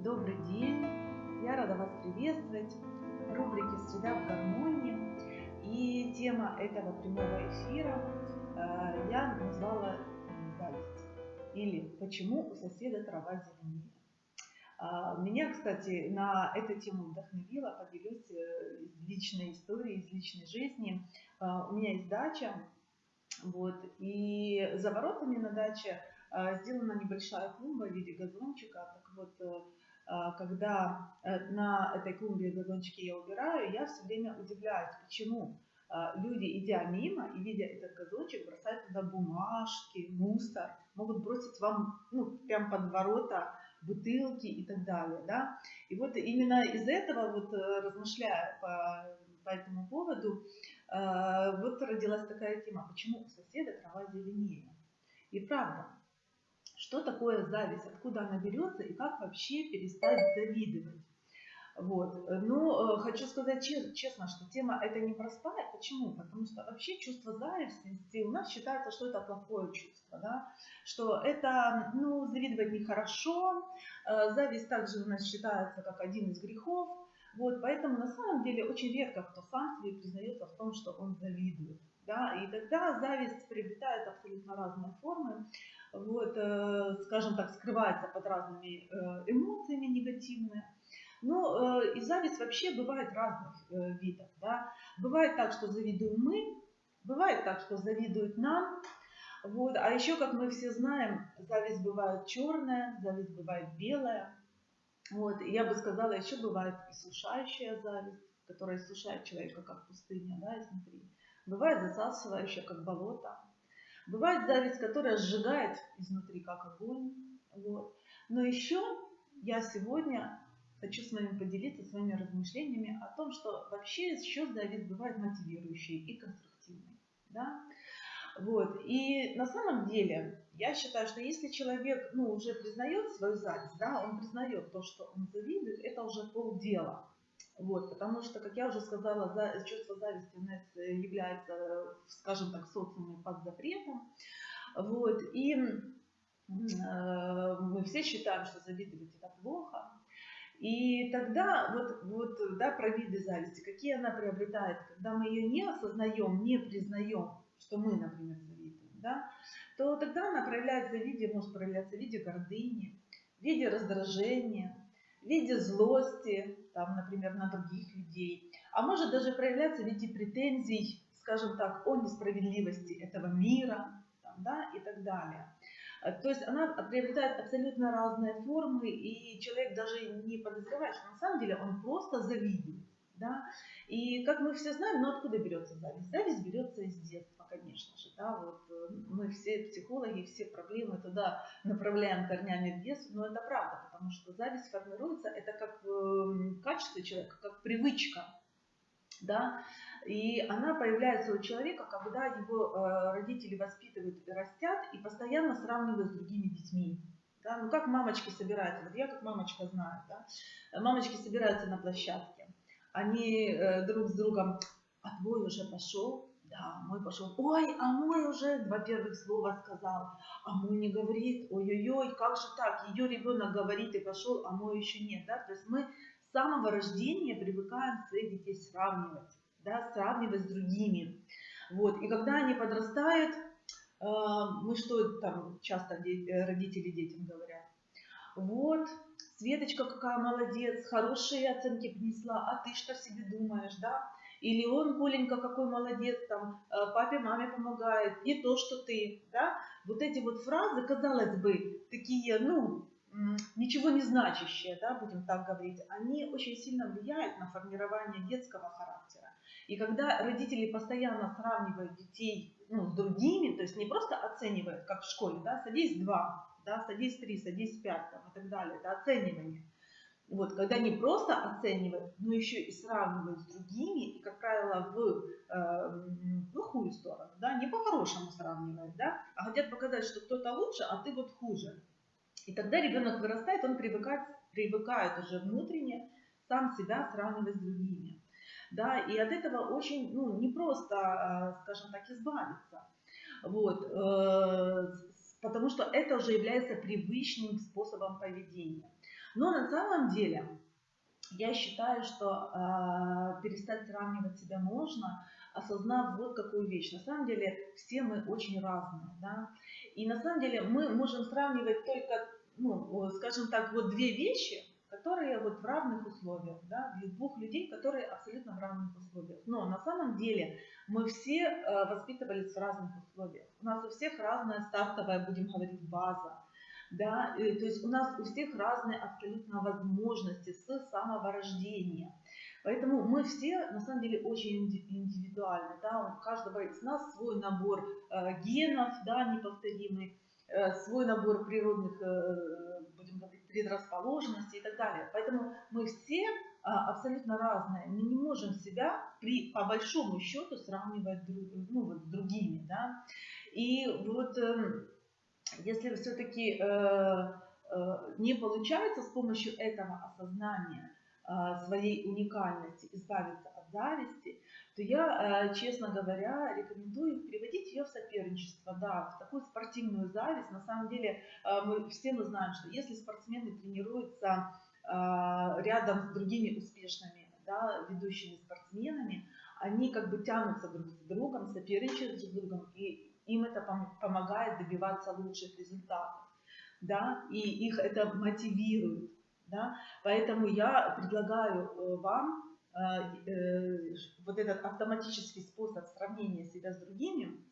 Добрый день! Я рада вас приветствовать в рубрике «Среда в гармонии». И тема этого прямого эфира э, я назвала «Зависть» или «Почему у соседа трава зеленее?». А, меня, кстати, на эту тему вдохновила, поделюсь э, личной истории, из личной жизни. А, у меня есть дача, вот, и за воротами на даче а, сделана небольшая клумба в виде газончика. Так вот, э, когда э, на этой клумбе газончики я убираю, я все время удивляюсь, почему а, люди, идя мимо и видя этот газончик, бросают туда бумажки, мусор, могут бросить вам ну, прям под ворота бутылки и так далее. Да? И вот именно из этого, вот э, размышляя по, по этому поводу, э, вот родилась такая тема, почему у соседа трава зеленее. И правда, что такое зависть, откуда она берется и как вообще перестать завидовать. Вот. Но э, хочу сказать честно, что тема эта непростая. Почему? Потому что вообще чувство зависти у нас считается, что это плохое чувство. Да? Что это, ну, завидовать нехорошо. Э, зависть также у нас считается как один из грехов. Вот, поэтому на самом деле очень редко кто сам себе признается в том, что он завидует. Да? И тогда зависть приобретает абсолютно разные формы вот, э, скажем так, скрывается под разными э, эмоциями негативными. Но э, и зависть вообще бывает разных видов. Да? Бывает так, что завидуем мы, бывает так, что завидуют нам. Вот. А еще, как мы все знаем, зависть бывает черная, зависть бывает белая. Вот. И я бы сказала, еще бывает иссушающая зависть, которая иссушает человека, как пустыня да, изнутри. Бывает засасывающая, как болото. Бывает зависть, которая сжигает изнутри, как огонь. Вот. Но еще я сегодня хочу с вами поделиться своими размышлениями о том, что вообще еще зависть бывает мотивирующей и конструктивной. Да? Вот. И на самом деле я считаю, что если человек ну, уже признает свою зависть, да, он признает то, что он завидует, это уже полдела. Вот, потому что, как я уже сказала, за, чувство зависти у нас является, скажем так, социуме под запретом. Вот, и э, мы все считаем, что завидовать это плохо. И тогда вот, вот да, про виды зависти, какие она приобретает, когда мы ее не осознаем, не признаем, что мы, например, завидуем, да, то тогда она проявляется в виде, может проявляться в виде гордыни, в виде раздражения, в виде злости, там, например, на других людей, а может даже проявляться в виде претензий, скажем так, о несправедливости этого мира там, да, и так далее. Э, то есть она приобретает абсолютно разные формы, и человек даже не подозревает, что на самом деле он просто завидует. Да? И как мы все знаем, ну откуда берется зависть? Зависть берется из детства, конечно же. Да? Вот э, мы все психологи, все проблемы туда направляем корнями в детство, но это правда, потому что зависть формируется, это как эм, качество человека, как привычка. Да? И она появляется у человека, когда его э, родители воспитывают и растят, и постоянно сравнивают с другими детьми. Да? Ну как мамочки собираются, вот я как мамочка знаю, да? мамочки собираются на площадке, они э, друг с другом, а твой уже пошел? Да, мой пошел. Ой, а мой уже два первых слова сказал, а мой не говорит. Ой-ой-ой, как же так? Ее ребенок говорит и пошел, а мой еще нет. Да? То есть мы с самого рождения привыкаем своих детей сравнивать, да, сравнивать с другими. Вот. И когда они подрастают, э, мы что там часто родители детям говорят? Вот, Светочка какая молодец, хорошие оценки принесла, а ты что себе думаешь, да? Или он, Коленька, какой молодец, там, э, папе, маме помогает, не то, что ты, да? Вот эти вот фразы, казалось бы, такие, ну, ничего не значащие, да, будем так говорить, они очень сильно влияют на формирование детского характера. И когда родители постоянно сравнивают детей ну, с другими, то есть не просто оценивают, как в школе, да, садись два, да, садись 3, садись 5 там, и так далее, это оценивание. Вот, когда не просто оценивают, но еще и сравнивают с другими, и, как правило, в э, плохую сторону, да, не по-хорошему сравнивают, да, а хотят показать, что кто-то лучше, а ты вот хуже. И тогда ребенок вырастает, он привыкает, привыкает уже внутренне сам себя сравнивать с другими. Да, и от этого очень ну, непросто, э, скажем так, избавиться. Вот. Потому что это уже является привычным способом поведения. Но на самом деле я считаю, что э, перестать сравнивать себя можно, осознав вот какую вещь. На самом деле все мы очень разные. Да? И на самом деле мы можем сравнивать только, ну, скажем так, вот две вещи, которые вот в равных условиях, да, двух людей, которые абсолютно в равных условиях. Но на самом деле мы все э, воспитывались в разных условиях. У нас у всех разная стартовая, будем говорить, база. Да, то есть у нас у всех разные абсолютно возможности с самого рождения. Поэтому мы все на самом деле очень индивидуальны. Да? У каждого из нас свой набор э, генов, да, неповторимый, э, свой набор природных будем говорить, предрасположенностей и так далее. Поэтому мы все абсолютно разные. Мы не можем себя при, по большому счету сравнивать друг, ну, вот, с другими. Да? И вот э, если все-таки э, э, не получается с помощью этого осознания э, своей уникальности избавиться от зависти, то я, честно говоря, рекомендую приводить ее в соперничество, да, в такую спортивную зависть. На самом деле мы все мы знаем, что если спортсмены тренируются рядом с другими успешными, да, ведущими спортсменами, они как бы тянутся друг с другом, соперничают друг с другом, и им это помогает добиваться лучших результатов, да, и их это мотивирует, да, поэтому я предлагаю вам Э, э, вот этот автоматический способ сравнения себя с другими,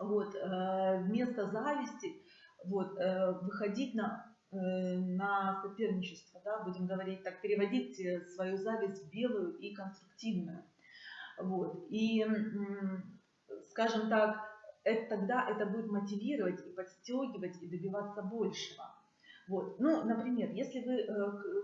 вот, э, вместо зависти вот, выходить на, на соперничество, да, будем говорить так, переводить свою зависть в белую и конструктивную. Вот. И, скажем так, это, тогда это будет мотивировать и подстегивать и добиваться большего. Вот. Ну, например, если вы э,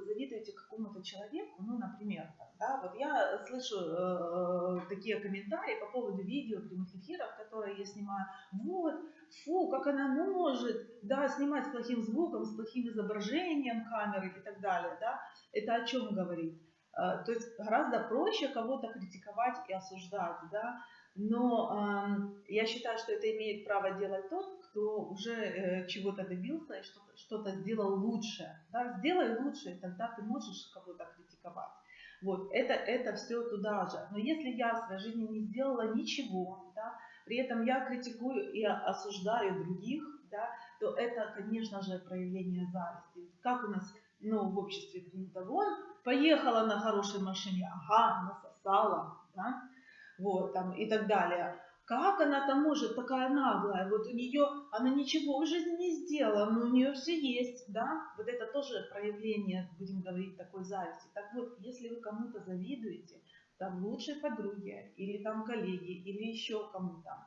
завидуете какому-то человеку, ну, например, да, вот я слышу э, такие комментарии по поводу видео прямых эфиров, которые я снимаю. Вот, фу, как она может, да, снимать с плохим звуком, с плохим изображением камеры и так далее, да. Это о чем говорит? Э, то есть гораздо проще кого-то критиковать и осуждать, да. Но э, я считаю, что это имеет право делать тот, кто уже э, чего-то добился и что-то что, -то, сделал лучше. Да? Сделай лучше, тогда ты можешь кого-то критиковать. Вот, это, это все туда же. Но если я в своей жизни не сделала ничего, да, при этом я критикую и осуждаю других, да, то это, конечно же, проявление зависти. Как у нас ну, в обществе принято, вон, поехала на хорошей машине, ага, насосала, да, вот, там, и так далее. Как она там может такая наглая? Вот у нее, она ничего в жизни не сделала, но у нее все есть, да? Вот это тоже проявление, будем говорить, такой зависти. Так вот, если вы кому-то завидуете, там лучшей подруге, или там коллеги, или еще кому-то,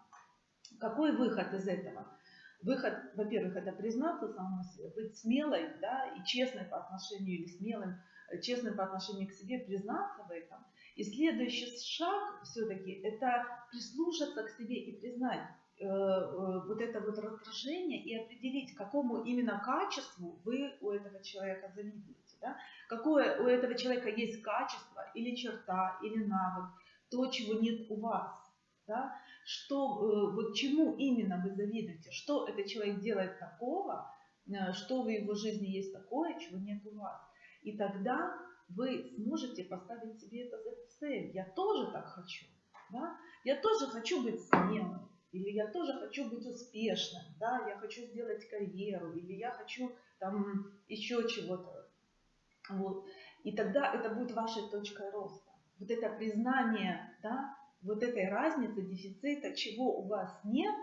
какой выход из этого? Выход, во-первых, это признаться самому себе, быть смелой, да, и честной по отношению, или смелым, честным по отношению к себе, признаться в этом – и следующий шаг все-таки это прислушаться к себе и признать э, э, вот это вот раздражение и определить, какому именно качеству вы у этого человека завидуете. Да? Какое у этого человека есть качество или черта, или навык, то, чего нет у вас. Да? Что, э, вот чему именно вы завидуете, что этот человек делает такого, что в его жизни есть такое, чего нет у вас. И тогда вы сможете поставить себе это за цель. Я тоже так хочу. Да? Я тоже хочу быть смелым. Или я тоже хочу быть успешным. Да? Я хочу сделать карьеру. Или я хочу там еще чего-то. Вот. И тогда это будет вашей точкой роста. Вот это признание, да, вот этой разницы, дефицита, чего у вас нет,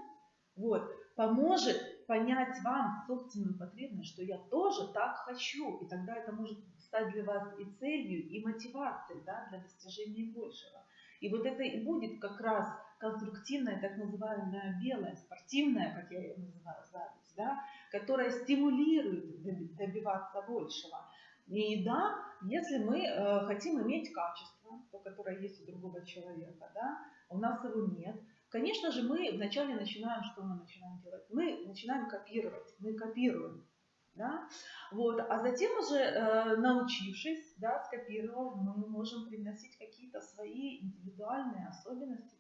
вот, поможет понять вам собственную потребность, что я тоже так хочу. И тогда это может стать для вас и целью, и мотивацией да, для достижения большего. И вот это и будет как раз конструктивная, так называемая белая, спортивная, как я ее называю, зависть, да, которая стимулирует добиваться большего. И да, если мы э, хотим иметь качество, то, которое есть у другого человека, да, у нас его нет, конечно же, мы вначале начинаем, что мы начинаем делать? Мы начинаем копировать, мы копируем да? Вот. А затем уже э, научившись, да, скопировав, мы можем привносить какие-то свои индивидуальные особенности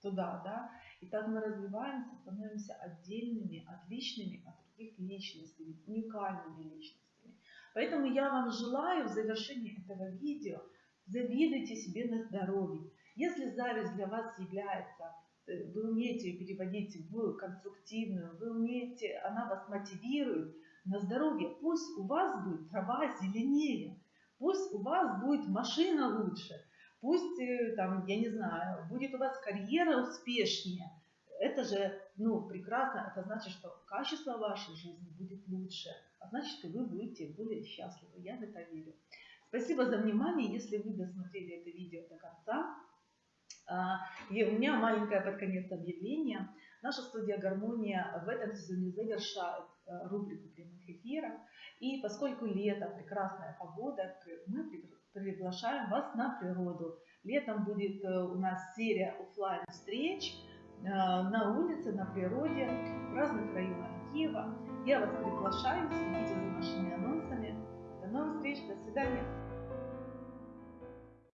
туда, да, и так мы развиваемся, становимся отдельными, отличными от других личностей, уникальными личностями. Поэтому я вам желаю в завершении этого видео завидуйте себе на здоровье. Если зависть для вас является, вы умеете ее переводить в конструктивную, вы умеете, она вас мотивирует на здоровье, пусть у вас будет трава зеленее, пусть у вас будет машина лучше, пусть э, там, я не знаю, будет у вас карьера успешнее. Это же, ну, прекрасно, это значит, что качество вашей жизни будет лучше, а значит, и вы будете более счастливы. Я в это верю. Спасибо за внимание. Если вы досмотрели это видео до конца, и у меня маленькое под конец объявление. Наша студия «Гармония» в этом сезоне завершает э, рубрику прямых эфиров. И поскольку лето, прекрасная погода, мы приглашаем вас на природу. Летом будет э, у нас серия офлайн встреч э, на улице, на природе, в разных районах Киева. Я вас приглашаю, следите за нашими анонсами. До новых встреч, до свидания.